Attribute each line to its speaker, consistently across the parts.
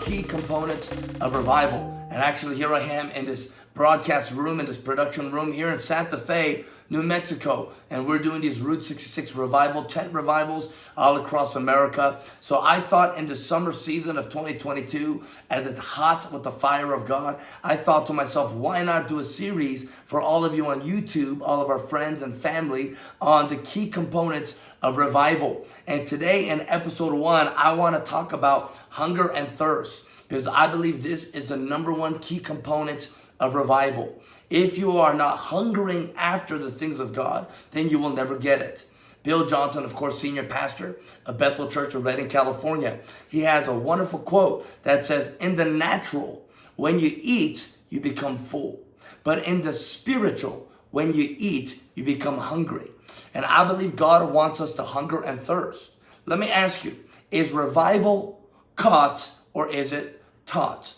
Speaker 1: Key Components of Revival. And actually here I am in this broadcast room, in this production room here in Santa Fe, New Mexico. And we're doing these Route 66 revival, tent revivals all across America. So I thought in the summer season of 2022, as it's hot with the fire of God, I thought to myself, why not do a series for all of you on YouTube, all of our friends and family on the key components of revival. And today in episode one, I want to talk about hunger and thirst because I believe this is the number one key component of revival. If you are not hungering after the things of God, then you will never get it. Bill Johnson, of course, senior pastor of Bethel Church of Redding, California, he has a wonderful quote that says, in the natural, when you eat, you become full. But in the spiritual, when you eat, you become hungry. And I believe God wants us to hunger and thirst. Let me ask you, is revival caught or is it taught?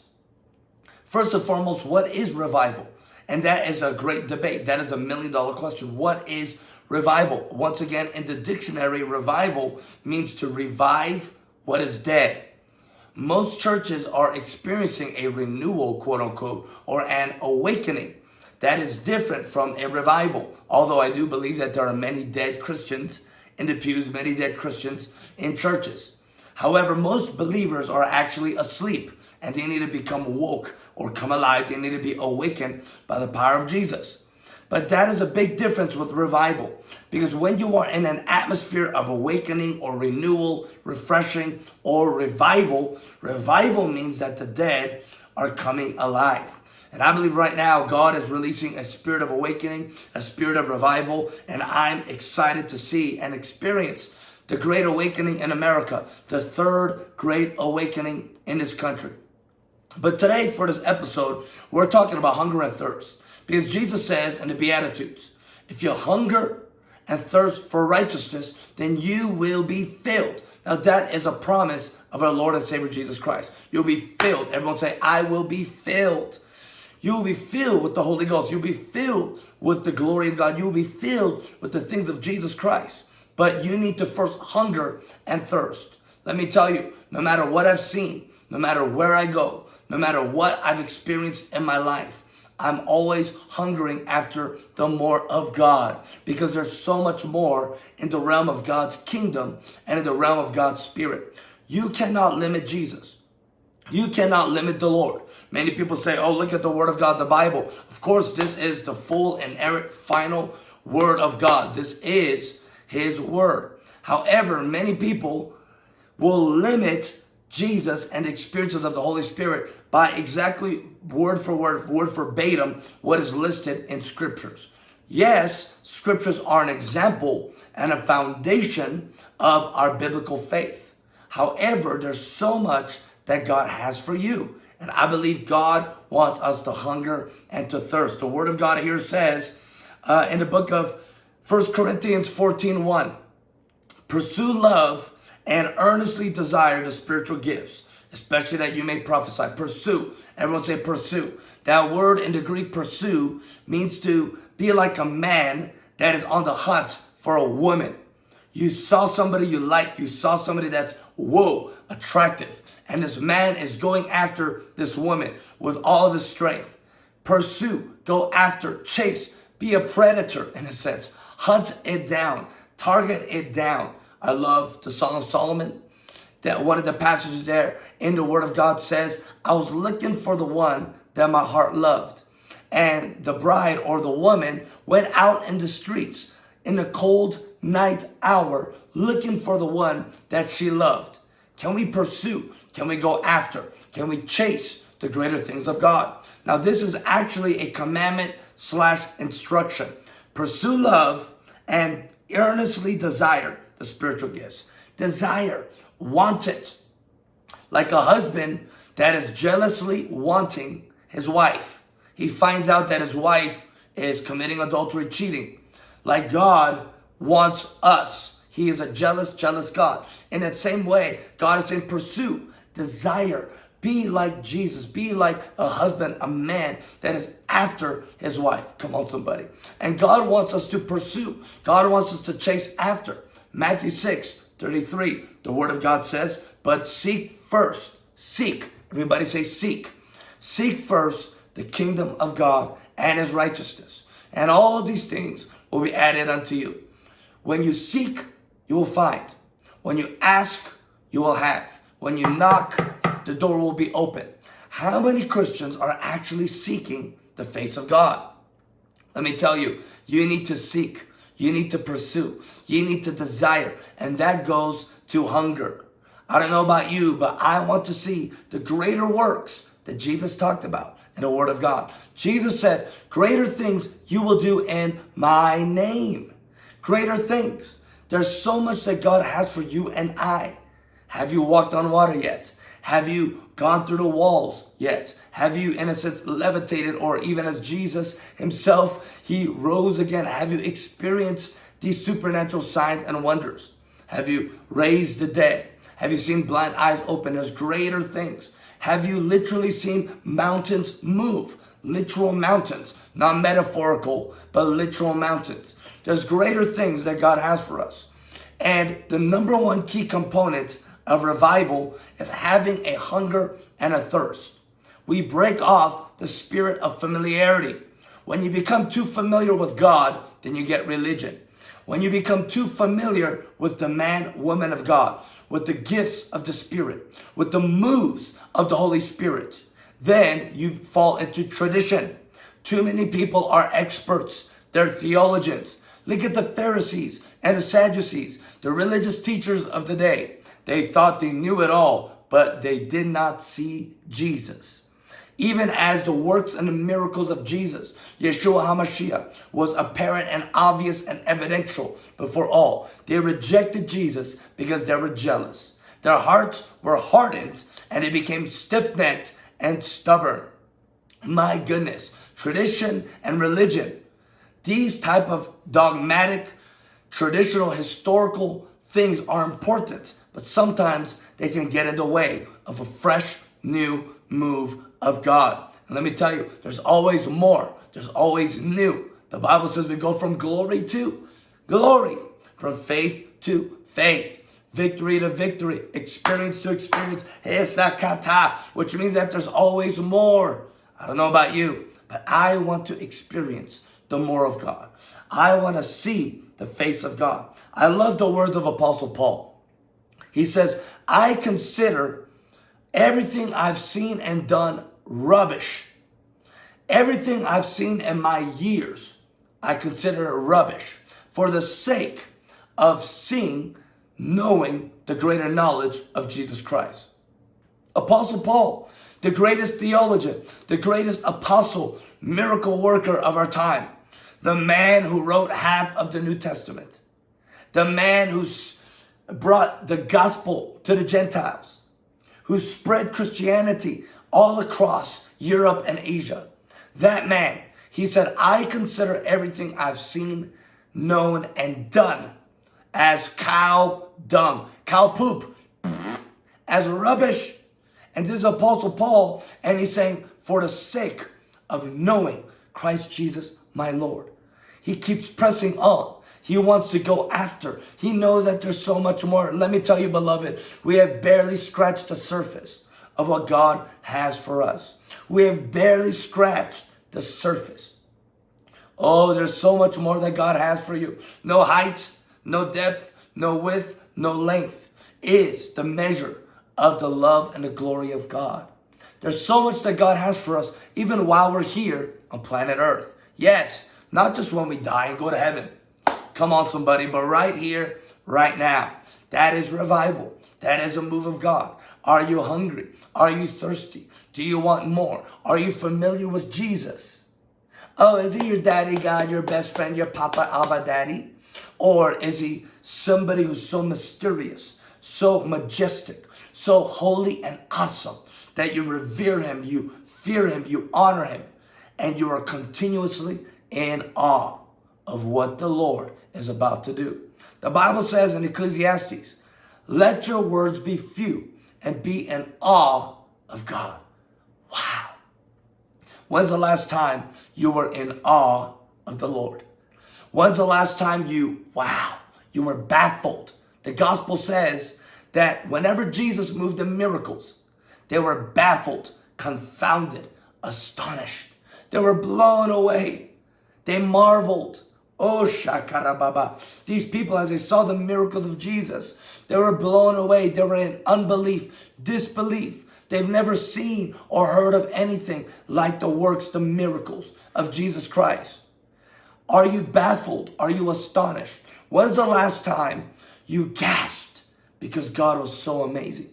Speaker 1: First and foremost, what is revival? And that is a great debate. That is a million dollar question. What is revival? Once again, in the dictionary, revival means to revive what is dead. Most churches are experiencing a renewal, quote unquote, or an awakening. That is different from a revival. Although I do believe that there are many dead Christians in the pews, many dead Christians in churches. However, most believers are actually asleep and they need to become woke or come alive. They need to be awakened by the power of Jesus. But that is a big difference with revival because when you are in an atmosphere of awakening or renewal, refreshing or revival, revival means that the dead are coming alive. And I believe right now God is releasing a spirit of awakening, a spirit of revival, and I'm excited to see and experience the great awakening in America, the third great awakening in this country. But today, for this episode, we're talking about hunger and thirst. Because Jesus says in the Beatitudes, if you hunger and thirst for righteousness, then you will be filled. Now that is a promise of our Lord and Savior Jesus Christ. You'll be filled. Everyone say, I will be filled. You will be filled with the Holy Ghost. You'll be filled with the glory of God. You will be filled with the things of Jesus Christ. But you need to first hunger and thirst. Let me tell you, no matter what I've seen, no matter where I go, no matter what I've experienced in my life, I'm always hungering after the more of God because there's so much more in the realm of God's kingdom and in the realm of God's spirit. You cannot limit Jesus. You cannot limit the Lord. Many people say, oh, look at the word of God, the Bible. Of course, this is the full and errant final word of God. This is his word. However, many people will limit Jesus and the experiences of the Holy Spirit by exactly word for word, word for verbatim, what is listed in scriptures. Yes, scriptures are an example and a foundation of our biblical faith. However, there's so much that God has for you. And I believe God wants us to hunger and to thirst. The word of God here says uh, in the book of 1 Corinthians 14, 1, pursue love and earnestly desire the spiritual gifts, especially that you may prophesy. Pursue. Everyone say pursue. That word in the Greek pursue means to be like a man that is on the hunt for a woman. You saw somebody you like. You saw somebody that's, whoa, attractive. And this man is going after this woman with all of his strength. Pursue, go after, chase, be a predator in a sense. Hunt it down, target it down. I love the Song of Solomon. That one of the passages there in the Word of God says, I was looking for the one that my heart loved. And the bride or the woman went out in the streets in the cold night hour looking for the one that she loved. Can we pursue? Can we go after? Can we chase the greater things of God? Now, this is actually a commandment slash instruction. Pursue love and earnestly desire the spiritual gifts. Desire, want it. Like a husband that is jealously wanting his wife. He finds out that his wife is committing adultery, cheating. Like God wants us. He is a jealous, jealous God. In that same way, God is in pursuit, desire. Be like Jesus. Be like a husband, a man that is after his wife. Come on, somebody. And God wants us to pursue. God wants us to chase after. Matthew 6, 33. The word of God says, but seek first, seek. Everybody say seek. Seek first the kingdom of God and his righteousness. And all these things will be added unto you. When you seek, you will find. When you ask, you will have. When you knock, the door will be open. How many Christians are actually seeking the face of God? Let me tell you, you need to seek. You need to pursue. You need to desire. And that goes to hunger. I don't know about you, but I want to see the greater works that Jesus talked about in the Word of God. Jesus said, greater things you will do in my name. Greater things. There's so much that God has for you and I. Have you walked on water yet? Have you gone through the walls yet? Have you, in a sense, levitated or even as Jesus himself, he rose again? Have you experienced these supernatural signs and wonders? Have you raised the dead? Have you seen blind eyes open? There's greater things. Have you literally seen mountains move? Literal mountains, not metaphorical, but literal mountains. There's greater things that God has for us. And the number one key component of revival is having a hunger and a thirst. We break off the spirit of familiarity. When you become too familiar with God, then you get religion. When you become too familiar with the man, woman of God, with the gifts of the Spirit, with the moves of the Holy Spirit, then you fall into tradition. Too many people are experts. They're theologians. Look at the Pharisees and the Sadducees, the religious teachers of the day. They thought they knew it all, but they did not see Jesus. Even as the works and the miracles of Jesus, Yeshua HaMashiach, was apparent and obvious and evidential before all. They rejected Jesus because they were jealous. Their hearts were hardened and they became stiff-necked and stubborn. My goodness, tradition and religion, these type of dogmatic, traditional, historical things are important, but sometimes they can get in the way of a fresh, new move of God. And let me tell you, there's always more. There's always new. The Bible says we go from glory to glory, from faith to faith, victory to victory, experience to experience, which means that there's always more. I don't know about you, but I want to experience the more of God. I want to see the face of God. I love the words of Apostle Paul. He says, I consider everything I've seen and done rubbish. Everything I've seen in my years, I consider rubbish for the sake of seeing, knowing the greater knowledge of Jesus Christ. Apostle Paul, the greatest theologian, the greatest apostle, miracle worker of our time, the man who wrote half of the New Testament, the man who brought the gospel to the Gentiles, who spread Christianity all across Europe and Asia. That man, he said, I consider everything I've seen, known, and done as cow dung, cow poop, as rubbish. And this is Apostle Paul, and he's saying, for the sake of knowing Christ Jesus, my Lord. He keeps pressing on. He wants to go after. He knows that there's so much more. Let me tell you, beloved, we have barely scratched the surface of what God has for us. We have barely scratched the surface. Oh, there's so much more that God has for you. No height, no depth, no width, no length is the measure of the love and the glory of God. There's so much that God has for us, even while we're here on planet Earth. Yes, not just when we die and go to heaven. Come on, somebody, but right here, right now. That is revival. That is a move of God. Are you hungry? Are you thirsty? Do you want more? Are you familiar with Jesus? Oh, is he your daddy God, your best friend, your papa, Abba daddy? Or is he somebody who's so mysterious, so majestic, so holy and awesome that you revere him, you fear him, you honor him, and you are continuously in awe of what the Lord is about to do. The Bible says in Ecclesiastes, let your words be few and be in awe of God. Wow. When's the last time you were in awe of the Lord? When's the last time you, wow, you were baffled The gospel says that whenever Jesus moved in miracles, they were baffled, confounded, astonished. They were blown away. They marveled. Oh, Shakarababa. These people, as they saw the miracles of Jesus, they were blown away. They were in unbelief, disbelief. They've never seen or heard of anything like the works, the miracles of Jesus Christ. Are you baffled? Are you astonished? When's the last time you gasped because God was so amazing?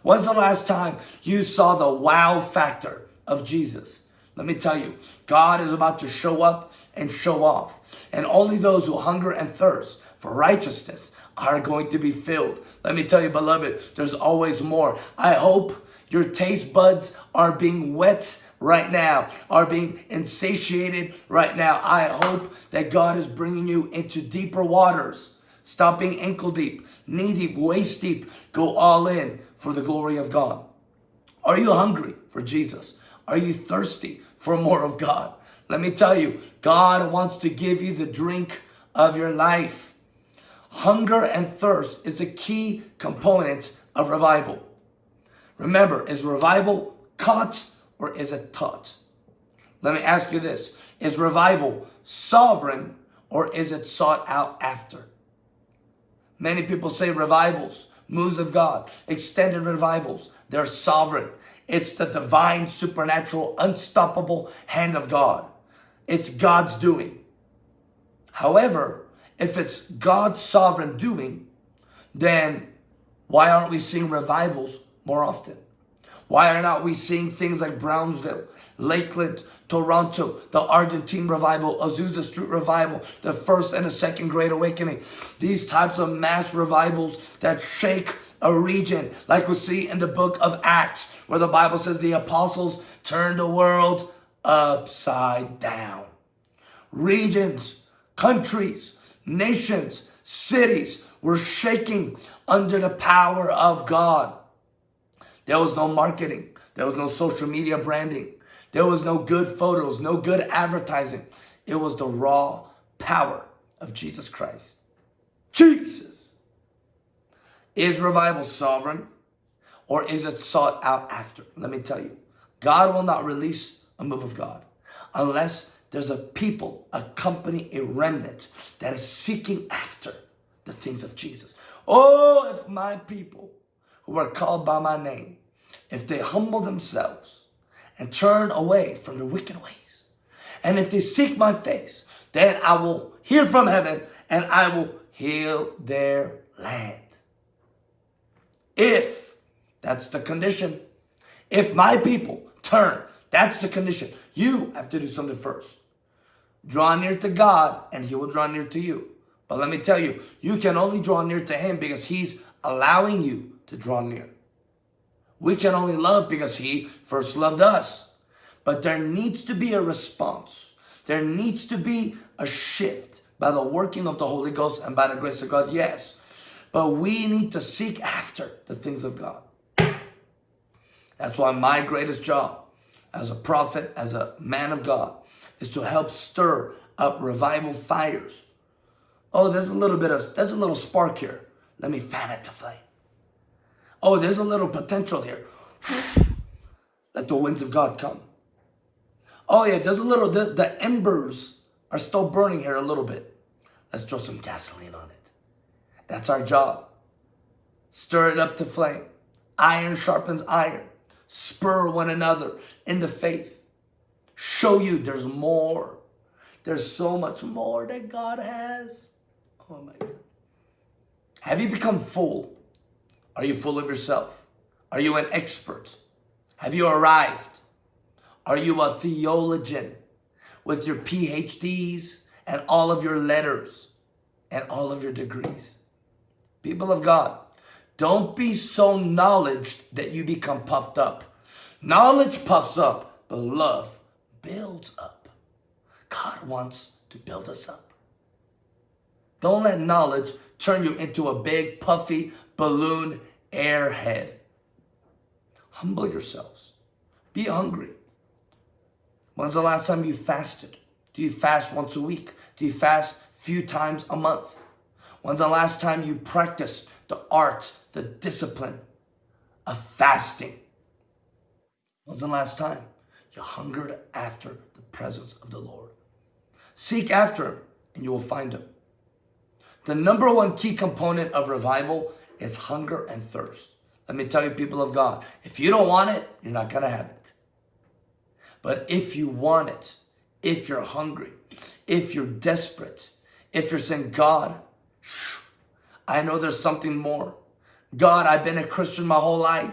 Speaker 1: When's the last time you saw the wow factor of Jesus? Let me tell you, God is about to show up and show off. And only those who hunger and thirst for righteousness are going to be filled. Let me tell you, beloved, there's always more. I hope your taste buds are being whet right now, are being insatiated right now. I hope that God is bringing you into deeper waters. Stop being ankle deep, knee deep, waist deep. Go all in for the glory of God? Are you hungry for Jesus? Are you thirsty for more of God? Let me tell you, God wants to give you the drink of your life. Hunger and thirst is a key component of revival. Remember, is revival caught or is it taught? Let me ask you this. Is revival sovereign or is it sought out after? Many people say revivals moves of God, extended revivals. They're sovereign. It's the divine, supernatural, unstoppable hand of God. It's God's doing. However, if it's God's sovereign doing, then why aren't we seeing revivals more often? Why are not we seeing things like Brownsville, Lakeland, Toronto, the Argentine revival, Azusa Street revival, the first and the second great awakening. These types of mass revivals that shake a region like we see in the book of Acts where the Bible says the apostles turned the world upside down. Regions, countries, nations, cities were shaking under the power of God. There was no marketing. There was no social media branding. There was no good photos, no good advertising. It was the raw power of Jesus Christ. Jesus! Is revival sovereign or is it sought out after? Let me tell you, God will not release a move of God unless there's a people, a company, a remnant that is seeking after the things of Jesus. Oh, if my people who are called by my name, if they humble themselves and turn away from the wicked ways. And if they seek my face, then I will hear from heaven and I will heal their land. If, that's the condition, if my people turn, that's the condition. You have to do something first. Draw near to God and he will draw near to you. But let me tell you, you can only draw near to him because he's allowing you to draw near. We can only love because he first loved us. But there needs to be a response. There needs to be a shift by the working of the Holy Ghost and by the grace of God, yes. But we need to seek after the things of God. That's why my greatest job as a prophet, as a man of God, is to help stir up revival fires. Oh, there's a little bit of, there's a little spark here. Let me fan it to flame. Oh, there's a little potential here. Let the winds of God come. Oh yeah, there's a little, the, the embers are still burning here a little bit. Let's throw some gasoline on it. That's our job. Stir it up to flame. Iron sharpens iron. Spur one another in the faith. Show you there's more. There's so much more that God has. Oh my God. Have you become full? Are you full of yourself? Are you an expert? Have you arrived? Are you a theologian with your PhDs and all of your letters and all of your degrees? People of God, don't be so knowledge that you become puffed up. Knowledge puffs up, but love builds up. God wants to build us up. Don't let knowledge turn you into a big, puffy, balloon airhead. Humble yourselves. Be hungry. When's the last time you fasted? Do you fast once a week? Do you fast few times a month? When's the last time you practiced the art, the discipline of fasting? When's the last time you hungered after the presence of the Lord? Seek after him and you will find him. The number one key component of revival is hunger and thirst. Let me tell you, people of God, if you don't want it, you're not going to have it. But if you want it, if you're hungry, if you're desperate, if you're saying, God, I know there's something more. God, I've been a Christian my whole life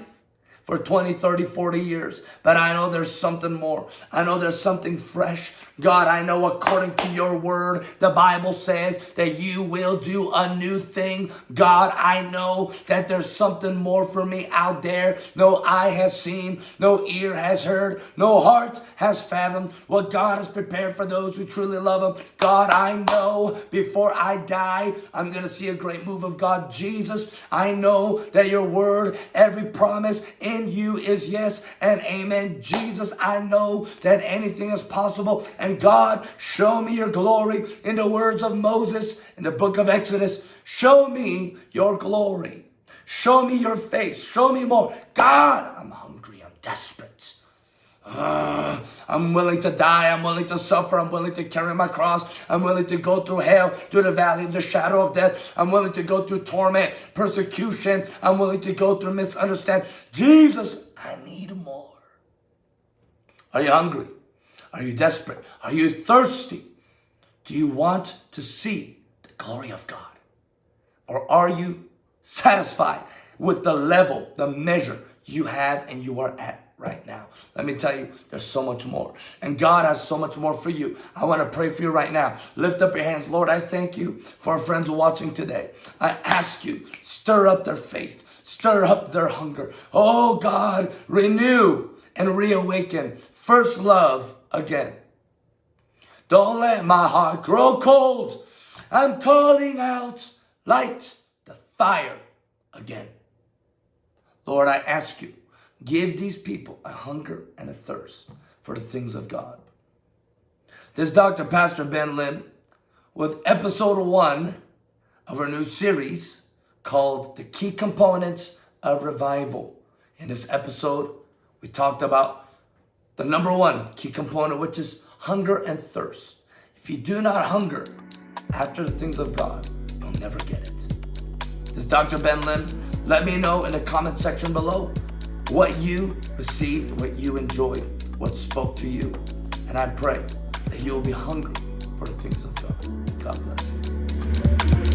Speaker 1: for 20, 30, 40 years. But I know there's something more. I know there's something fresh. God, I know according to your word, the Bible says that you will do a new thing. God, I know that there's something more for me out there. No eye has seen, no ear has heard, no heart has fathomed what God has prepared for those who truly love him. God, I know before I die, I'm going to see a great move of God. Jesus, I know that your word, every promise in in you is yes and amen. Jesus, I know that anything is possible. And God, show me your glory in the words of Moses in the book of Exodus. Show me your glory. Show me your face. Show me more. God, I'm hungry. I'm desperate. Uh, I'm willing to die. I'm willing to suffer. I'm willing to carry my cross. I'm willing to go through hell, through the valley of the shadow of death. I'm willing to go through torment, persecution. I'm willing to go through misunderstanding. Jesus, I need more. Are you hungry? Are you desperate? Are you thirsty? Do you want to see the glory of God? Or are you satisfied with the level, the measure you have and you are at? Right now. Let me tell you, there's so much more. And God has so much more for you. I want to pray for you right now. Lift up your hands. Lord, I thank you for our friends watching today. I ask you, stir up their faith. Stir up their hunger. Oh God, renew and reawaken first love again. Don't let my heart grow cold. I'm calling out light the fire again. Lord, I ask you, Give these people a hunger and a thirst for the things of God. This Dr. Pastor Ben Lim with episode one of our new series called The Key Components of Revival. In this episode, we talked about the number one key component, which is hunger and thirst. If you do not hunger after the things of God, you'll never get it. This Dr. Ben Lim. Let me know in the comment section below what you received, what you enjoyed, what spoke to you. And I pray that you will be hungry for the things of God. God bless you.